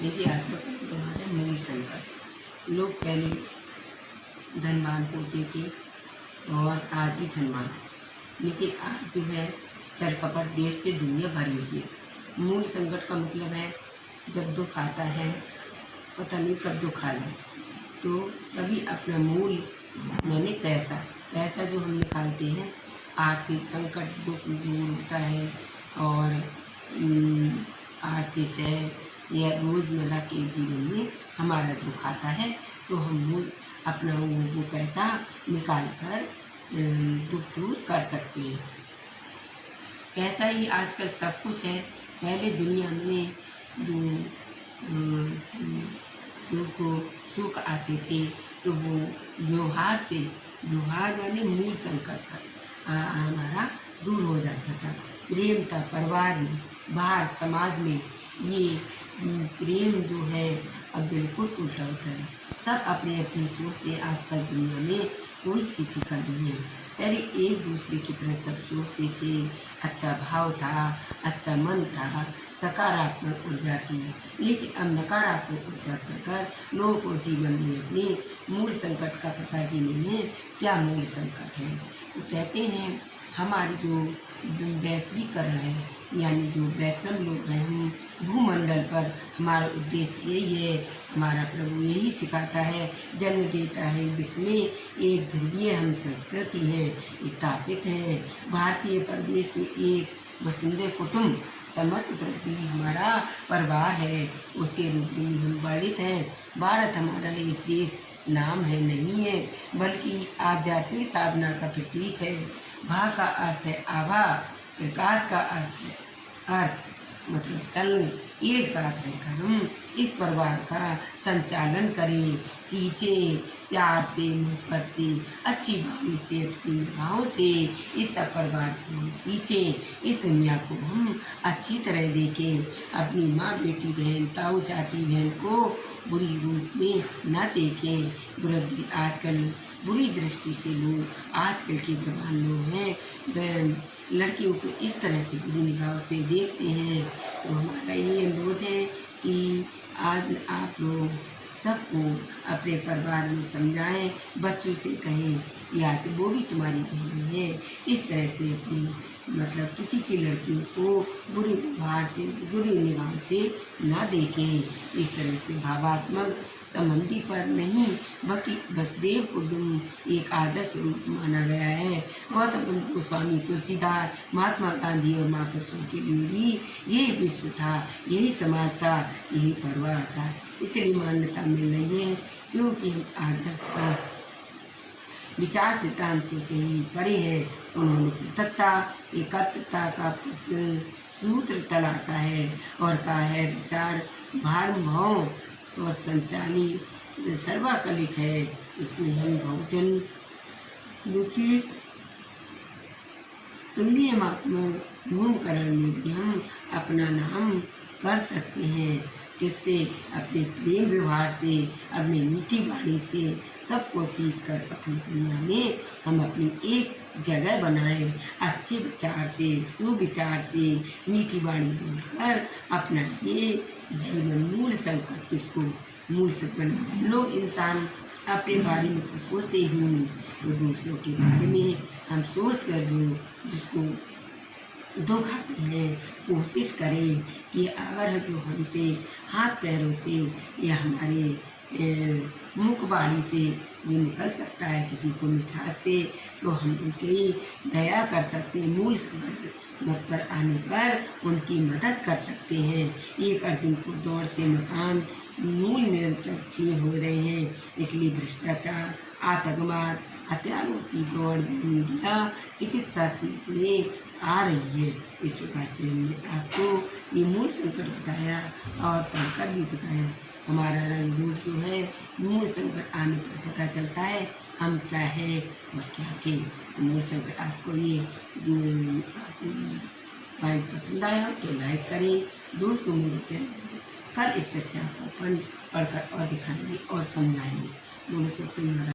देखिए, आज का हमारा मूल संकट लोग पहले धनवान होते थे और आज भी धनवान। लेकिन आज जो है, चर कपट देश से दुनिया भरी हुई है। मूल संकट का मतलब है, जब दुख आता है, पता नहीं कब दुख आ जाए। तो तभी अपना मूल, मैंने पैसा। पैसा जो हम निकालते हैं, आर्थिक संकट, दुख दूर होता है और आर्थिक है या रोज़मर्रा के जीवन में हमारा जो खाता है तो हम अपना वो वो पैसा निकाल कर दुख दूर कर सकते हैं। पैसा ही आजकल सब कुछ है। पहले दुनिया में जो दुख सुख आते थे तो वो व्यवहार से, व्यवहार माने मूल संकट हमारा दूर हो जाता था। प्रेम था, परिवार में, बाहर, समाज में, ये प्रेम जो है, अब बिल्कुल उल्टा होता है। सब अपने अपनी सोचते आजकल दुनिया में कोई किसी का नहीं है। पहले एक दूसरे की तरह सब सोचते थे। अच्छा भाव था अच्छा मन था, सकारात्मक ऊर्जा थी। लेकिन अब नकारात्मक ऊर्जा कर लोगों को जीवन में अपने मूल संकट का पता ही नहीं है, क्या मूल संकट है। तो कहते हैं, हमारी जो वैश्वीकरण है यानी जो वैष्णव लोग हैं, हम भूमंडल पर हमारा उद्देश्य यही है, हमारा प्रभु यही सिखाता है, जन्म देता है, विश्व में एक ध्रुवीय हम संस्कृति है, स्थापित है। भारतीय परिवेश में एक वसुंधर कुटुंब, समस्त प्रति हमारा परिवार है, उसके रूप में हम वर्णित हैं। भारत हमारा एक देश, नाम है, नहीं है, बल्कि आध्यात्मिक साधना का प्रतीक है। भा का अर्थ है आभा प्रकाश का अर्थ अर्थ मतलब संग एक साथ रहकर हम इस परिवार का संचालन करें, सींचें, प्यार से, मोहब्बत से, अच्छी भावनी से अपनी भाव से इस सब परिवार को हम सींचें। इस दुनिया को हम अच्छी तरह देखें। अपनी माँ, बेटी, बहन, ताऊ, चाची, बहन को बुरी रूप में न देखें। बुरी आजकल बुरी दृष्टि से लोग, आजकल के जवान लोग हैं लड़कियों को इस तरह से बुरी निगाह से देखते हैं। तो हमारा ये अनुरोध है कि आज आप लोग सबको अपने परिवार में समझाएँ, बच्चों से कहें या वो भी तुम्हारी बहन है। इस तरह से अपनी मतलब किसी की लड़कियों को बुरी व्यवहार से, बुरी निगाह से ना देखें। इस तरह से भावात्मक संबंधी पर नहीं, बल्कि वसुदेव कुटुम्ब एक आदर्श रूप माना गया है। गौतम गोस्वामी, तुलसीदास, महात्मा गांधी और महापुरुषों के लिए भी यही विश्व था, यही समाज था, यही परिवार था। इसलिए मान्यता मिल रही है, क्योंकि हम आदर्श पर विचार सिद्धांतों से ही परे है। उन्होंने पृथकता, एकत्रता का सूत्र तलाशा है और कहा है, विचार भाव और संचाली सर्वाकलिक है, इसमें हम बहुजन दुखी तुल्यमात्मक भूमकरण में भी हम अपना नाम कर सकते हैं। इससे, अपने प्रेम व्यवहार से, अपनी मीठी वाणी से सबको सींच कर अपनी दुनिया में हम अपनी एक जगह बनाएँ, अच्छे विचार से, सुविचार से, मीठी वाणी बोलकर अपना ये जीवन, मूल संकट किसको, मूल संकट लोग इंसान अपने बारे में तो सोचते ही नहीं। तो दूसरों के बारे में हम सोच कर जो, जिसको दुख आते हैं। कोशिश करें कि अगर जो हमसे हाथ पैरों से या हमारे मुख से जो निकल सकता है किसी को मिठास दे तो हम उनकी दया कर सकते हैं, मूल संकट मत पर आने पर उनकी मदद कर सकते हैं। एक अर्जुन को दौड़ से मकान मूल निरंतर छीन हो रहे हैं, इसलिए भ्रष्टाचार, आतंकवाद हथियारों की दौड़ में मीडिया चिकित्सा सीखने आ रही है। इस प्रकार से हमने आपको ये मूल संकट बताया और पढ़कर भी दिखाया हमारा रंग जो है, मूल संकट आने पर पता चलता है हम क्या है और क्या थे तो मूल संकट आपको ये पॉइंट पसंद आया तो लाइक करें। दोस्तों, मेरे चैनल कल इस सच्चा को पढ़ पढ़कर और दिखाएँगे और समझाएँगे। बोलो सच्चे